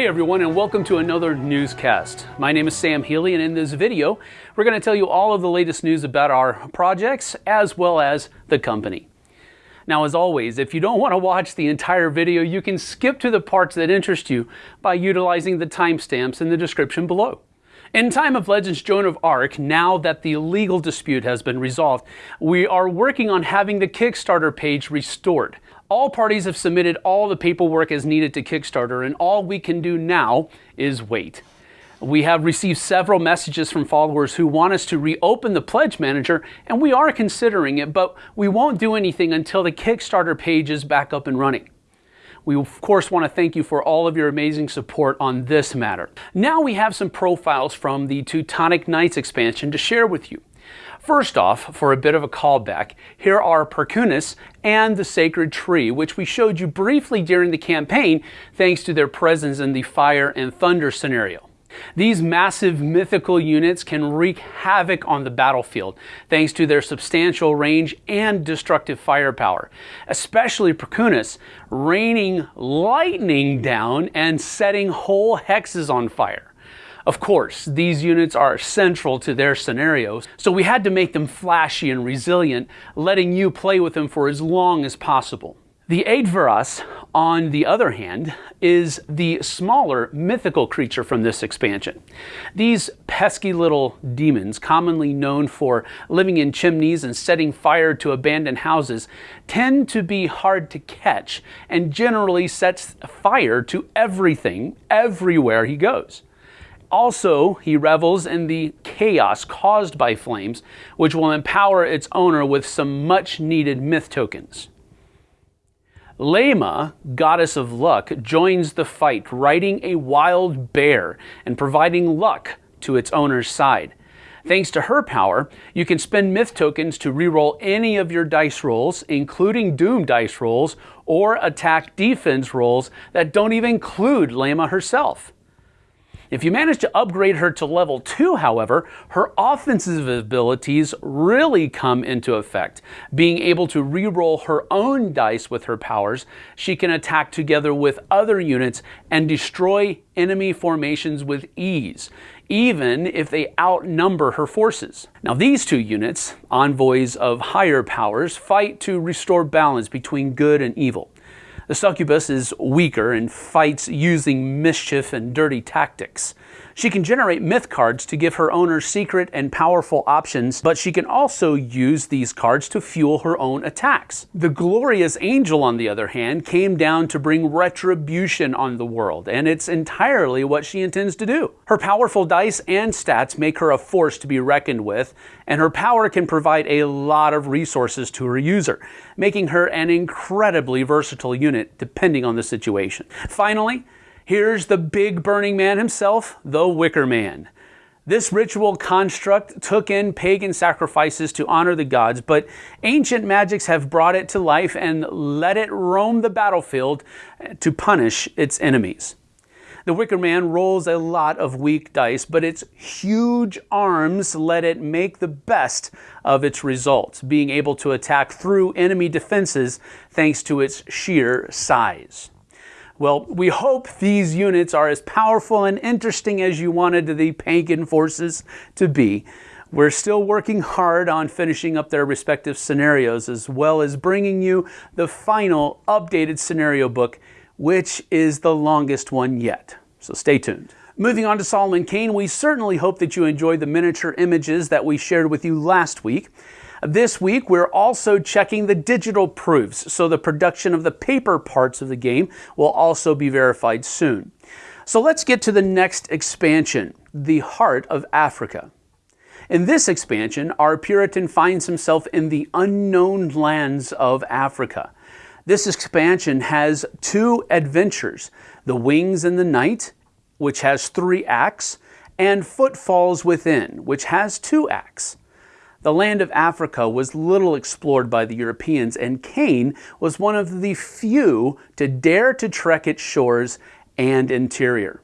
Hey everyone and welcome to another newscast. My name is Sam Healy and in this video we're going to tell you all of the latest news about our projects as well as the company. Now as always, if you don't want to watch the entire video, you can skip to the parts that interest you by utilizing the timestamps in the description below. In Time of Legends Joan of Arc, now that the legal dispute has been resolved, we are working on having the Kickstarter page restored. All parties have submitted all the paperwork as needed to Kickstarter, and all we can do now is wait. We have received several messages from followers who want us to reopen the Pledge Manager, and we are considering it, but we won't do anything until the Kickstarter page is back up and running. We of course want to thank you for all of your amazing support on this matter. Now we have some profiles from the Teutonic Knights expansion to share with you. First off, for a bit of a callback, here are Perkunas and the Sacred Tree, which we showed you briefly during the campaign thanks to their presence in the Fire and Thunder scenario. These massive mythical units can wreak havoc on the battlefield thanks to their substantial range and destructive firepower, especially Perkunas raining lightning down and setting whole hexes on fire. Of course, these units are central to their scenarios, so we had to make them flashy and resilient, letting you play with them for as long as possible. The Aitvaras, on the other hand, is the smaller mythical creature from this expansion. These pesky little demons, commonly known for living in chimneys and setting fire to abandoned houses, tend to be hard to catch and generally sets fire to everything everywhere he goes. Also, he revels in the chaos caused by flames, which will empower its owner with some much needed myth tokens. Lema, goddess of luck, joins the fight, riding a wild bear and providing luck to its owner's side. Thanks to her power, you can spend myth tokens to reroll any of your dice rolls, including doom dice rolls or attack defense rolls that don't even include Lema herself. If you manage to upgrade her to level 2, however, her offensive abilities really come into effect. Being able to re-roll her own dice with her powers, she can attack together with other units and destroy enemy formations with ease, even if they outnumber her forces. Now these two units, envoys of higher powers, fight to restore balance between good and evil. The succubus is weaker and fights using mischief and dirty tactics. She can generate myth cards to give her owner secret and powerful options, but she can also use these cards to fuel her own attacks. The glorious angel, on the other hand, came down to bring retribution on the world, and it's entirely what she intends to do. Her powerful dice and stats make her a force to be reckoned with, and her power can provide a lot of resources to her user, making her an incredibly versatile unit depending on the situation. Finally, Here's the big burning man himself, the Wicker Man. This ritual construct took in pagan sacrifices to honor the gods, but ancient magics have brought it to life and let it roam the battlefield to punish its enemies. The Wicker Man rolls a lot of weak dice, but its huge arms let it make the best of its results, being able to attack through enemy defenses thanks to its sheer size. Well, we hope these units are as powerful and interesting as you wanted the pagan forces to be. We're still working hard on finishing up their respective scenarios as well as bringing you the final updated scenario book, which is the longest one yet. So stay tuned. Moving on to Solomon Kane, we certainly hope that you enjoyed the miniature images that we shared with you last week. This week, we're also checking the digital proofs, so the production of the paper parts of the game will also be verified soon. So let's get to the next expansion, the Heart of Africa. In this expansion, our Puritan finds himself in the unknown lands of Africa. This expansion has two adventures, The Wings in the Night, which has three acts, and Footfalls Within, which has two acts. The land of Africa was little explored by the Europeans, and Kane was one of the few to dare to trek its shores and interior.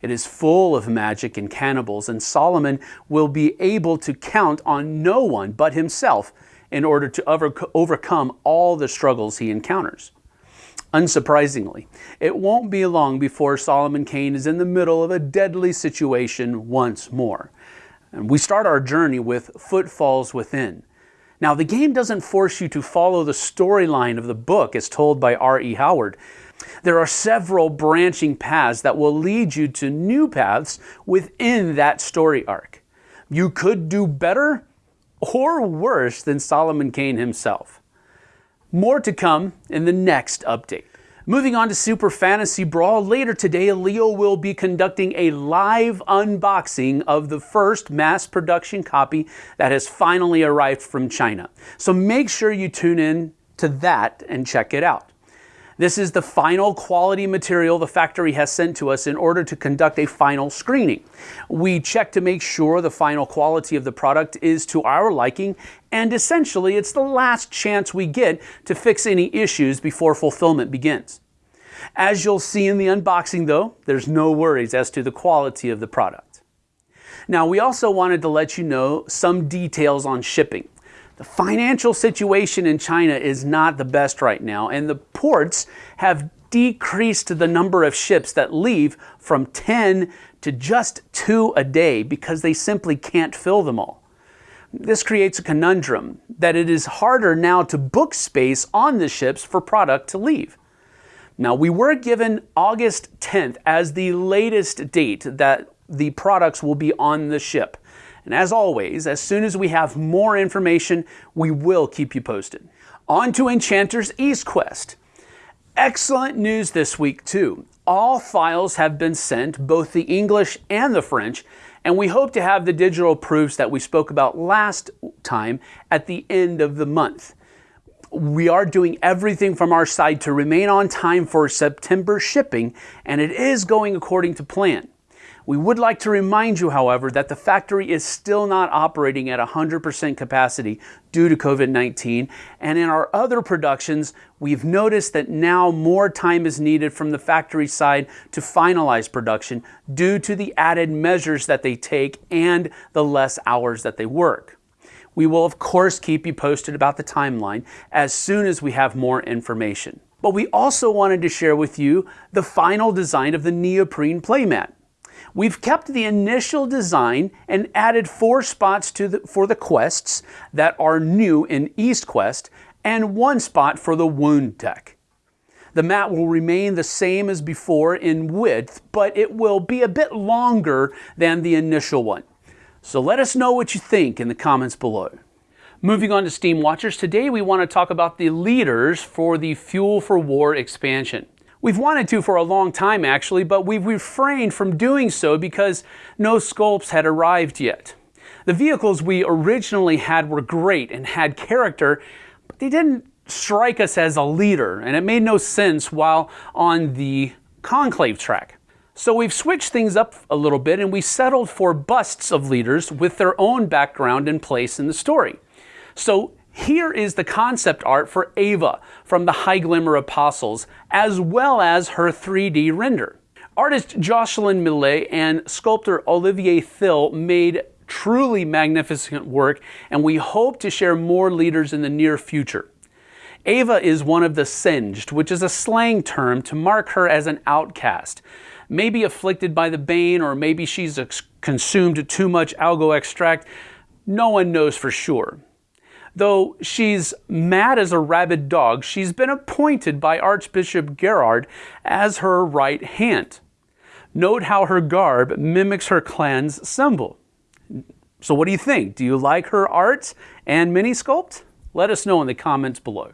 It is full of magic and cannibals, and Solomon will be able to count on no one but himself in order to over overcome all the struggles he encounters. Unsurprisingly, it won't be long before Solomon Kane is in the middle of a deadly situation once more. And we start our journey with Footfalls Within. Now, the game doesn't force you to follow the storyline of the book as told by R.E. Howard. There are several branching paths that will lead you to new paths within that story arc. You could do better or worse than Solomon Kane himself. More to come in the next update. Moving on to Super Fantasy Brawl, later today, Leo will be conducting a live unboxing of the first mass production copy that has finally arrived from China. So make sure you tune in to that and check it out. This is the final quality material the factory has sent to us in order to conduct a final screening. We check to make sure the final quality of the product is to our liking, and essentially it's the last chance we get to fix any issues before fulfillment begins. As you'll see in the unboxing though, there's no worries as to the quality of the product. Now we also wanted to let you know some details on shipping. The financial situation in China is not the best right now, and the ports have decreased the number of ships that leave from 10 to just two a day because they simply can't fill them all. This creates a conundrum that it is harder now to book space on the ships for product to leave. Now, we were given August 10th as the latest date that the products will be on the ship. And as always, as soon as we have more information, we will keep you posted. On to Enchanter's East Quest. Excellent news this week, too. All files have been sent, both the English and the French, and we hope to have the digital proofs that we spoke about last time at the end of the month. We are doing everything from our side to remain on time for September shipping, and it is going according to plan. We would like to remind you, however, that the factory is still not operating at 100% capacity due to COVID-19. And in our other productions, we've noticed that now more time is needed from the factory side to finalize production due to the added measures that they take and the less hours that they work. We will of course keep you posted about the timeline as soon as we have more information. But we also wanted to share with you the final design of the neoprene playmat. We've kept the initial design and added four spots the, for the quests that are new in East Quest and one spot for the wound deck. The mat will remain the same as before in width, but it will be a bit longer than the initial one. So let us know what you think in the comments below. Moving on to Steamwatchers, today we want to talk about the leaders for the Fuel for War expansion. We've wanted to for a long time actually, but we've refrained from doing so because no sculpts had arrived yet. The vehicles we originally had were great and had character, but they didn't strike us as a leader, and it made no sense while on the Conclave track. So we've switched things up a little bit and we settled for busts of leaders with their own background and place in the story. So here is the concept art for Ava from the High Glimmer Apostles, as well as her 3D render. Artist Jocelyn Millet and sculptor Olivier Thill made truly magnificent work, and we hope to share more leaders in the near future. Ava is one of the singed, which is a slang term to mark her as an outcast. Maybe afflicted by the bane, or maybe she's consumed too much algo extract. No one knows for sure. Though she's mad as a rabid dog, she's been appointed by Archbishop Gerard as her right hand. Note how her garb mimics her clan's symbol. So what do you think? Do you like her art and mini sculpt? Let us know in the comments below.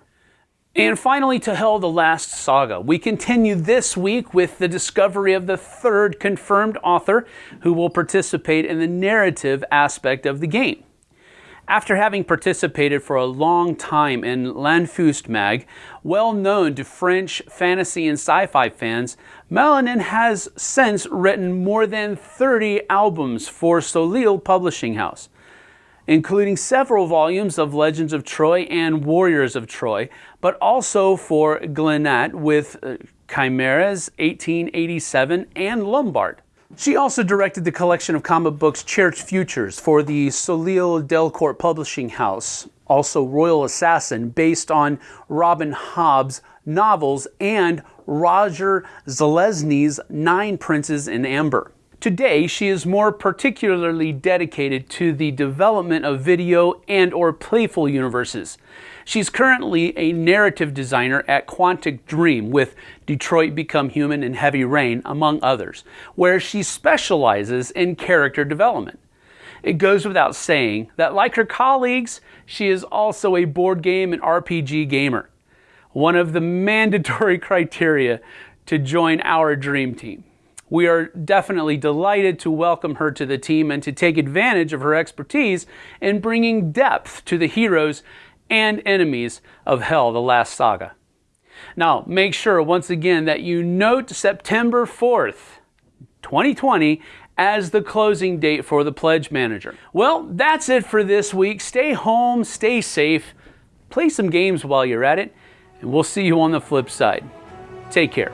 And finally, to Hel the Last Saga. We continue this week with the discovery of the third confirmed author who will participate in the narrative aspect of the game. After having participated for a long time in Lanfeust Mag, well known to French fantasy and sci-fi fans, Melanin has since written more than 30 albums for Soleil Publishing House, including several volumes of Legends of Troy and Warriors of Troy, but also for Glenat with uh, Chimeras 1887 and Lombard. She also directed the collection of comic books Church Futures for the Soleil Delcourt Publishing House, also Royal Assassin, based on Robin Hobb's novels, and Roger Zelazny's Nine Princes in Amber. Today, she is more particularly dedicated to the development of video and or playful universes. She's currently a narrative designer at Quantic Dream with Detroit Become Human and Heavy Rain, among others, where she specializes in character development. It goes without saying that, like her colleagues, she is also a board game and RPG gamer. One of the mandatory criteria to join our dream team. We are definitely delighted to welcome her to the team and to take advantage of her expertise in bringing depth to the heroes and enemies of Hel, the last saga. Now, make sure once again that you note September 4th, 2020 as the closing date for the Pledge Manager. Well, that's it for this week. Stay home, stay safe, play some games while you're at it, and we'll see you on the flip side. Take care.